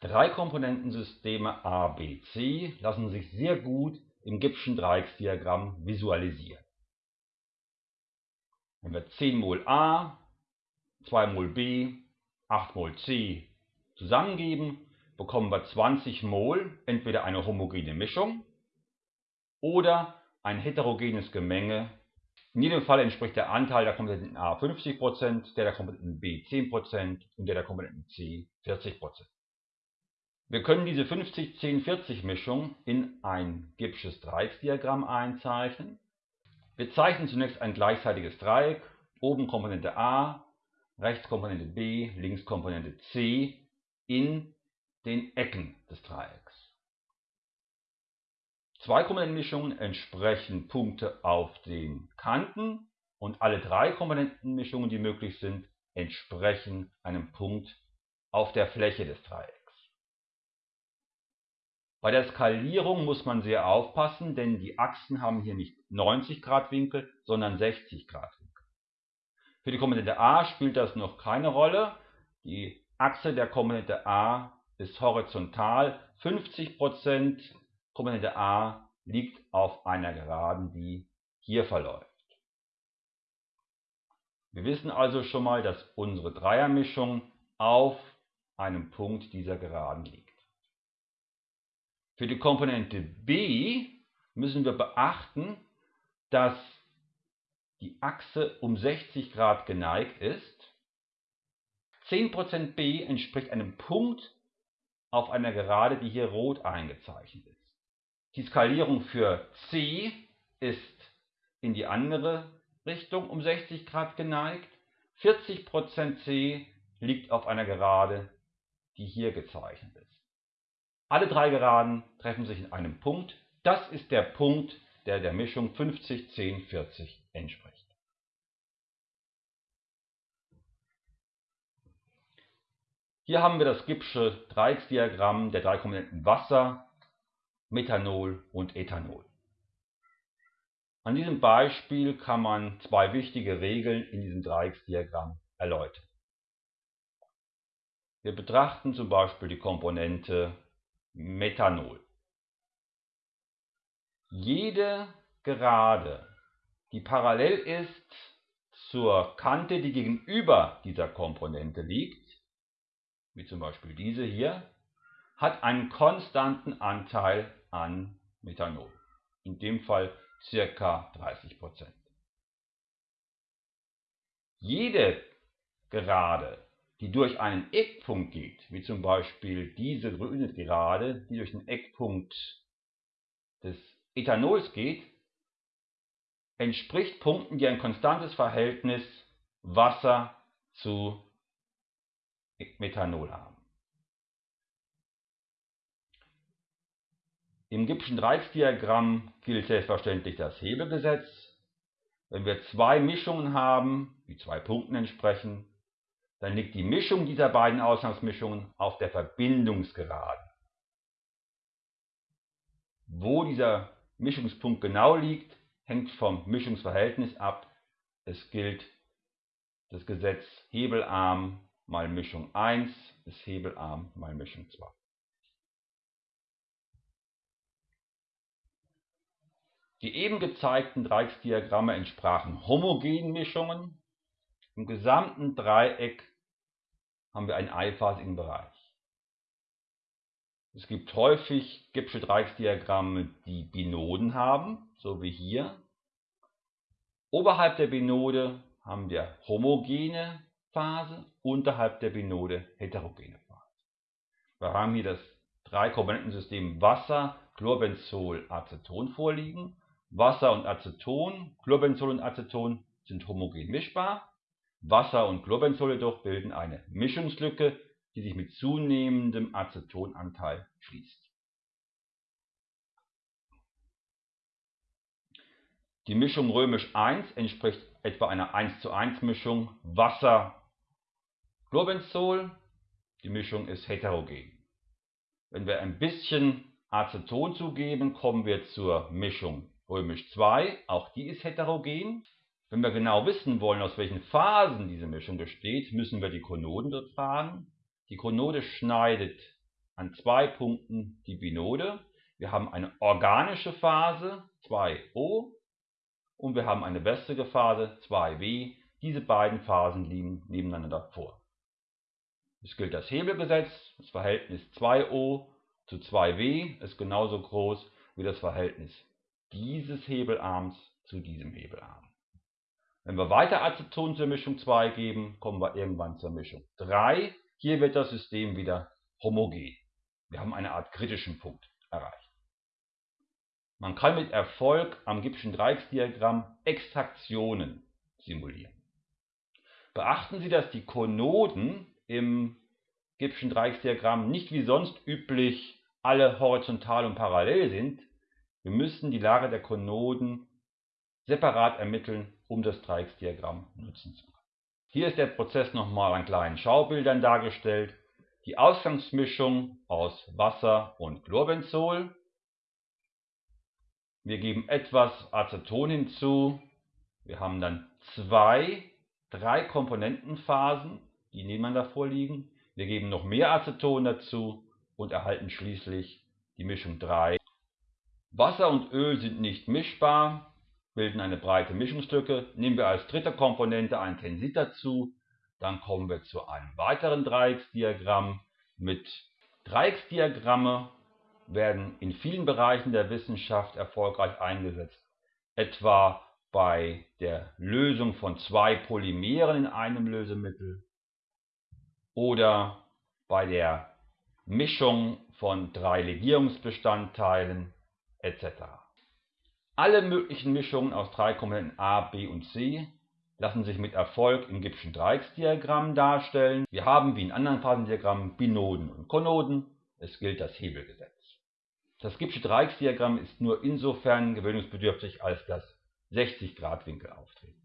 Drei-Komponentensysteme A, B, C lassen sich sehr gut im Gibbschen Dreiecksdiagramm visualisieren. Wenn wir 10 mol A, 2 mol B, 8 mol C zusammengeben, bekommen wir 20 mol entweder eine homogene Mischung oder ein heterogenes Gemenge. In jedem Fall entspricht der Anteil der Komponenten A 50%, der der Komponenten B 10% und der der Komponenten C 40%. Wir können diese 50-10-40-Mischung in ein Gibbsches Dreiecksdiagramm einzeichnen. Wir zeichnen zunächst ein gleichseitiges Dreieck, oben Komponente A, rechts Komponente B, links Komponente C in den Ecken des Dreiecks. Zwei Komponentenmischungen entsprechen Punkte auf den Kanten und alle drei Komponentenmischungen, die möglich sind, entsprechen einem Punkt auf der Fläche des Dreiecks. Bei der Skalierung muss man sehr aufpassen, denn die Achsen haben hier nicht 90 Grad Winkel, sondern 60 Grad Winkel. Für die Komponente a spielt das noch keine Rolle. Die Achse der Komponente a ist horizontal. 50% Komponente a liegt auf einer Geraden, die hier verläuft. Wir wissen also schon mal, dass unsere Dreiermischung auf einem Punkt dieser Geraden liegt. Für die Komponente b müssen wir beachten, dass die Achse um 60 Grad geneigt ist. 10% b entspricht einem Punkt auf einer Gerade, die hier rot eingezeichnet ist. Die Skalierung für c ist in die andere Richtung um 60 Grad geneigt. 40% c liegt auf einer Gerade, die hier gezeichnet ist. Alle drei Geraden treffen sich in einem Punkt. Das ist der Punkt, der der Mischung 50, 10, 40 entspricht. Hier haben wir das Gibbsche Dreiecksdiagramm der drei Komponenten Wasser, Methanol und Ethanol. An diesem Beispiel kann man zwei wichtige Regeln in diesem Dreiecksdiagramm erläutern. Wir betrachten zum Beispiel die Komponente Methanol. Jede Gerade, die parallel ist zur Kante, die gegenüber dieser Komponente liegt, wie zum Beispiel diese hier, hat einen konstanten Anteil an Methanol. In dem Fall ca. 30%. Jede Gerade, die durch einen Eckpunkt geht, wie zum Beispiel diese grüne Gerade, die durch den Eckpunkt des Ethanols geht, entspricht Punkten, die ein konstantes Verhältnis Wasser zu Methanol haben. Im Gibbschen Dreiecksdiagramm gilt selbstverständlich das Hebelgesetz. Wenn wir zwei Mischungen haben, die zwei Punkten entsprechen, dann liegt die Mischung dieser beiden Ausgangsmischungen auf der Verbindungsgeraden. Wo dieser Mischungspunkt genau liegt, hängt vom Mischungsverhältnis ab. Es gilt das Gesetz Hebelarm mal Mischung 1 ist Hebelarm mal Mischung 2. Die eben gezeigten Dreiecksdiagramme entsprachen homogenen Mischungen. Im gesamten Dreieck haben wir einen eiphasigen Bereich. Es gibt häufig Gibbsche Dreiecksdiagramme, die Binoden haben, so wie hier. Oberhalb der Binode haben wir homogene Phase, unterhalb der Binode heterogene Phase. Wir haben hier das Drei-Komponentensystem Wasser, Chlorbenzol, Aceton vorliegen. Wasser und Aceton, Chlorbenzol und Aceton sind homogen mischbar. Wasser und Chlorbenzol jedoch bilden eine Mischungslücke, die sich mit zunehmendem Acetonanteil schließt. Die Mischung römisch 1 entspricht etwa einer 1 zu 1 Mischung Wasser-Chlorbenzol. Die Mischung ist heterogen. Wenn wir ein bisschen Aceton zugeben, kommen wir zur Mischung römisch 2. Auch die ist heterogen. Wenn wir genau wissen wollen, aus welchen Phasen diese Mischung besteht, müssen wir die Konoden befragen. Die Konode schneidet an zwei Punkten die Binode. Wir haben eine organische Phase 2O und wir haben eine wässrige Phase 2W. Diese beiden Phasen liegen nebeneinander vor. Es gilt das Hebelgesetz. Das Verhältnis 2O zu 2W ist genauso groß wie das Verhältnis dieses Hebelarms zu diesem Hebelarm. Wenn wir weiter Aceton zur Mischung 2 geben, kommen wir irgendwann zur Mischung 3. Hier wird das System wieder homogen. Wir haben eine Art kritischen Punkt erreicht. Man kann mit Erfolg am Gibbschen Dreiecksdiagramm Extraktionen simulieren. Beachten Sie, dass die Konoden im Gibbschen Dreiecksdiagramm nicht wie sonst üblich alle horizontal und parallel sind. Wir müssen die Lage der Konoden separat ermitteln, um das Dreiecksdiagramm nutzen zu können. Hier ist der Prozess nochmal an kleinen Schaubildern dargestellt. Die Ausgangsmischung aus Wasser und Chlorbenzol. Wir geben etwas Aceton hinzu. Wir haben dann zwei, drei Komponentenphasen, die nebeneinander vorliegen. Wir geben noch mehr Aceton dazu und erhalten schließlich die Mischung 3. Wasser und Öl sind nicht mischbar, bilden eine breite Mischungslücke. Nehmen wir als dritte Komponente ein Tensit dazu, dann kommen wir zu einem weiteren Dreiecksdiagramm. Mit Dreiecksdiagramme werden in vielen Bereichen der Wissenschaft erfolgreich eingesetzt, etwa bei der Lösung von zwei Polymeren in einem Lösemittel oder bei der Mischung von drei Legierungsbestandteilen etc. Alle möglichen Mischungen aus drei Komponenten A, B und C lassen sich mit Erfolg im Gibbschen Dreiecksdiagramm darstellen. Wir haben wie in anderen Phasendiagrammen Binoden und Konoden. Es gilt das Hebelgesetz. Das Gibbsche Dreiecksdiagramm ist nur insofern gewöhnungsbedürftig, als das 60 Grad Winkel auftreten.